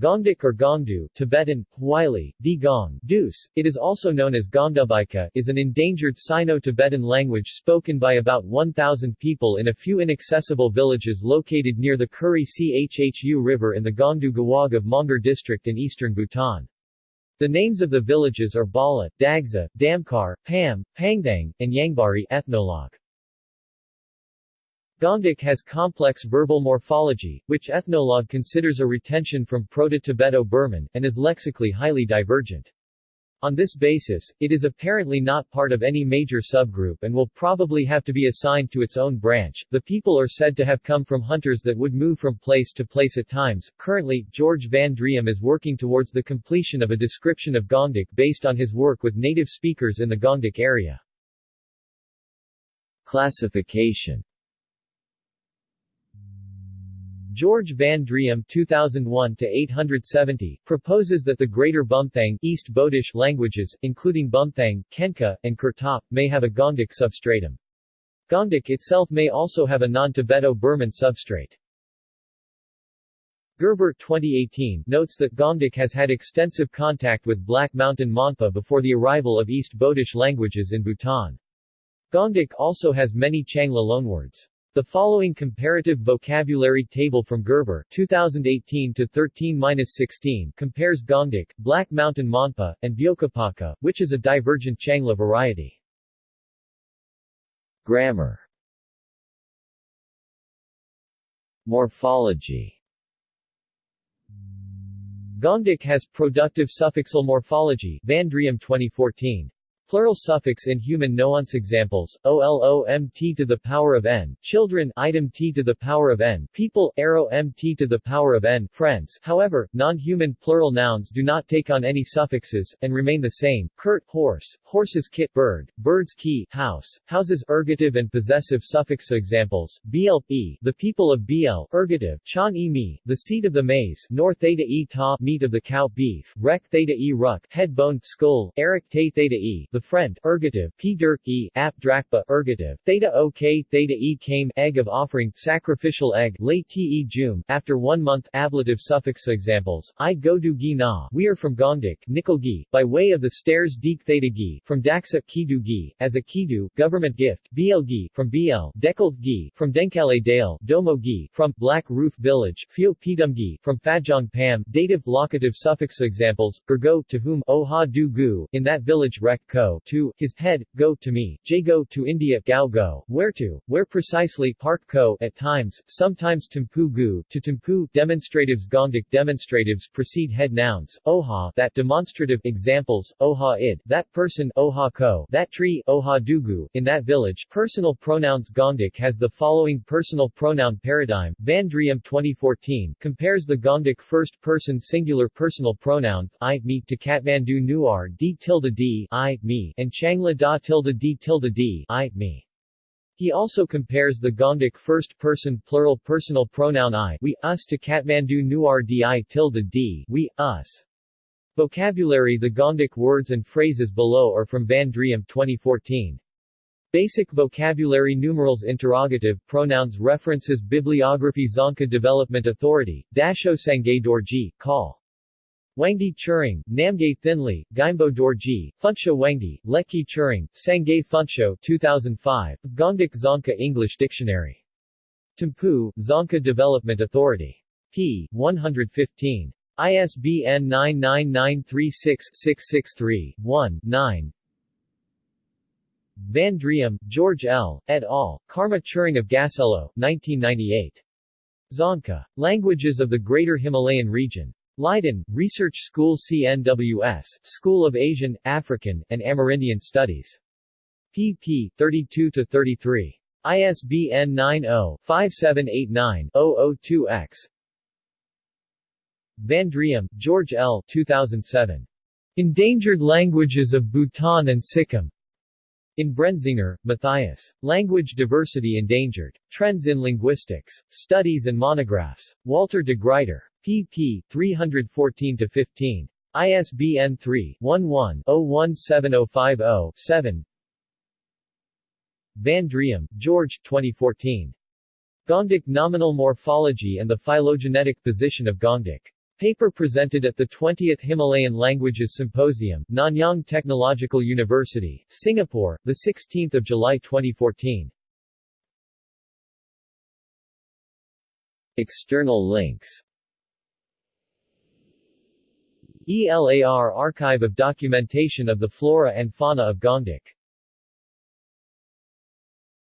Gongdik or Gongdu Tibetan, Huaili, Di Deuce, it is also known as Gongdubika, is an endangered Sino-Tibetan language spoken by about 1,000 people in a few inaccessible villages located near the Kuri Chhu River in the Gongdu Gewog of Mongar district in eastern Bhutan. The names of the villages are Bala, Dagza, Damkar, Pam, Pangdang, and Yangbari ethnologue. Gongdik has complex verbal morphology, which ethnologue considers a retention from Proto-Tibeto-Burman, and is lexically highly divergent. On this basis, it is apparently not part of any major subgroup and will probably have to be assigned to its own branch. The people are said to have come from hunters that would move from place to place at times. Currently, George Van Driem is working towards the completion of a description of Gongdik based on his work with native speakers in the Gongdik area. Classification George Van Driem 2001-870, proposes that the Greater Bumthang East Bodish languages, including Bumthang, Khengkha, and Kurtop, may have a Gongdik substratum. Gongdik itself may also have a non-Tibeto-Burman substrate. Gerber 2018 notes that Gongdik has had extensive contact with Black Mountain Monpa before the arrival of East Bodish languages in Bhutan. Gongdik also has many Changla loanwords. The following comparative vocabulary table from Gerber 2018 to 13-16 compares Gongdik, Black Mountain Monpa, and Bjokapakha, which is a divergent Changla variety. Grammar Morphology Gongdik has productive suffixal morphology Van Driem 2014. Plural suffix in human nuance examples, OLOM to the power of n, children item t to the power of n, people arrow mt to the power of n, friends. However, non-human plural nouns do not take on any suffixes, and remain the same. Kurt, horse, horses kit, bird, bird's key, house, houses ergative and possessive suffix examples, bl, e, the people of bl, ergative, chan e me, the seed of the maize, nor theta e ta, meat of the cow, beef, rek theta e ruck, head bone, skull, eric te theta e, the the friend, ergative, p dirk e, ap drakpa, ergative, theta ok, theta e came, egg of offering, sacrificial egg, late te jum, after one month, ablative suffix examples, i go du gi na, we are from Gongdik, gi, by way of the stairs deek theta gi, from Daksa, kidu gi, as a kidu, government gift, bl gi, from bl, dekalt gi, from Denkale dale, domo gi, from, black roof village, fio pidum gi, from Fajong pam, dative, locative suffix examples, gergo, to whom, oh ha du gu, in that village rek ko, to, his head, go to me, j go to India, gao go, where to, where precisely, park ko, at times, sometimes tempu gu, to tempu, demonstratives Gongdik demonstratives precede head nouns, oha, that demonstrative, examples, oha id, that person, oha ko, that tree, oha dugu, in that village, personal pronouns Gongdik has the following personal pronoun paradigm, Van Driem 2014, compares the Gongdik first-person singular personal pronoun, I, me, to Kathmandu Newar d tilde d, I, me, and Changla da tilde d tilde d, I, me. He also compares the Gongdik first-person plural personal pronoun I, we, us to Kathmandu Newar di tilde d, we, us. Vocabulary The Gongdik words and phrases below are from Van Driem 2014. Basic vocabulary numerals interrogative pronouns references Bibliography Dzongkha Development Authority, Dasho Sangay Dorji, Call. Wangdi Tshering, Namgay Thinley, Gyembo Dorji, Phuntsho Wangdi, Lekey Tshering, Sangay Phuntsho 2005, Gongdik Dzongkha English Dictionary. Thimphu, Dzongkha Development Authority. p. 115. ISBN 99936-663-1, 9 Van Driem, George L., et al., Karma Tshering of Gasello, 1998. Dzongkha. Languages of the Greater Himalayan Region. Leiden, Research School CNWS, School of Asian, African, and Amerindian Studies. pp. 32-33. ISBN 90-5789-002-X. Van Driem, George L. 2007. Endangered Languages of Bhutan and Sikkim. In Brenzinger, Matthias. Language Diversity Endangered. Trends in Linguistics. Studies and Monographs. Walter de Gruyter pp. 314-15. ISBN 3-11-017050-7 Van Driem, George 2014. Gongdik Nominal Morphology and the Phylogenetic Position of Gongdik. Paper presented at the 20th Himalayan Languages Symposium, Nanyang Technological University, Singapore, 16 July 2014. External links ELAR Archive of Documentation of the Flora and Fauna of Gangdok